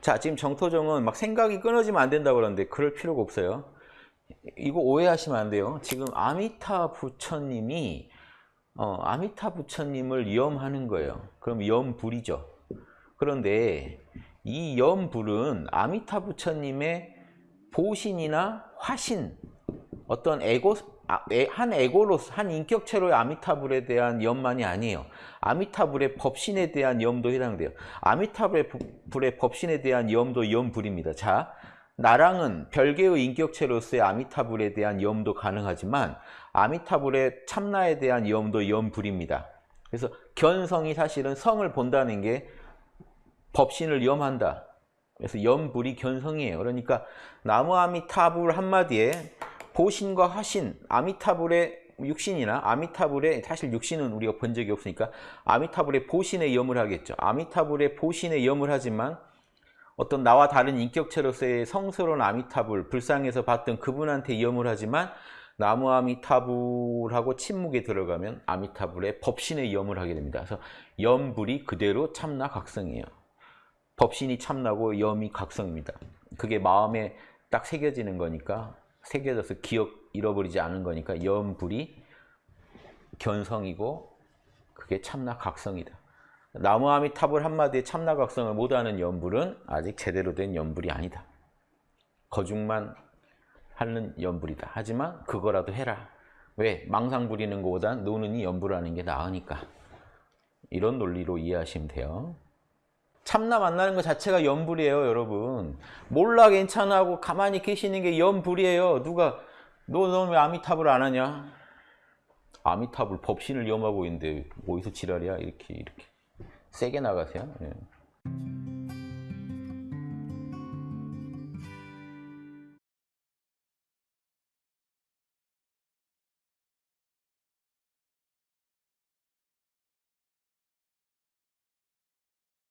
자, 지금 정토정은 막 생각이 끊어지면 안 된다고 그러는데 그럴 필요가 없어요. 이거 오해하시면 안 돼요. 지금 아미타 부처님이 어, 아미타 부처님을 염하는 거예요. 그럼 염불이죠. 그런데 이 염불은 아미타 부처님의 보신이나 화신, 어떤 에고, 한 에고로서, 한 인격체로의 아미타불에 대한 염만이 아니에요. 아미타불의 법신에 대한 염도 해당돼요. 아미타불의 법신에 대한 염도 염불입니다. 자, 나랑은 별개의 인격체로서의 아미타불에 대한 염도 가능하지만 아미타불의 참나에 대한 염도 염불입니다. 그래서 견성이 사실은 성을 본다는 게 법신을 염한다. 그래서 염불이 견성이에요. 그러니까 나무 아미타불 한마디에 보신과 화신, 아미타불의 육신이나 아미타불의 사실 육신은 우리가 본 적이 없으니까 아미타불의 보신에 염을 하겠죠. 아미타불의 보신에 염을 하지만 어떤 나와 다른 인격체로서의 성스러운 아미타불, 불상에서 봤던 그분한테 염을 하지만 나무 아미타불하고 침묵에 들어가면 아미타불의 법신에 염을 하게 됩니다. 그래서 염불이 그대로 참나 각성이에요. 법신이 참나고 염이 각성입니다. 그게 마음에 딱 새겨지는 거니까 새겨져서 기억 잃어버리지 않은 거니까 염불이 견성이고 그게 참나 각성이다. 나무 아미타불 한마디에 참나 각성을 못하는 염불은 아직 제대로 된 염불이 아니다. 거중만 하는 염불이다. 하지만 그거라도 해라. 왜? 망상 부리는 것보단 노는 이 염불하는 게 나으니까. 이런 논리로 이해하시면 돼요. 참나 만나는 것 자체가 염불이에요, 여러분. 몰라 괜찮아 하고 가만히 계시는 게 염불이에요. 누가 너너왜 아미타불 안 하냐? 아미타불 법신을 염하고 있는데 어디서 지랄이야? 이렇게 이렇게 세게 나가세요. 예.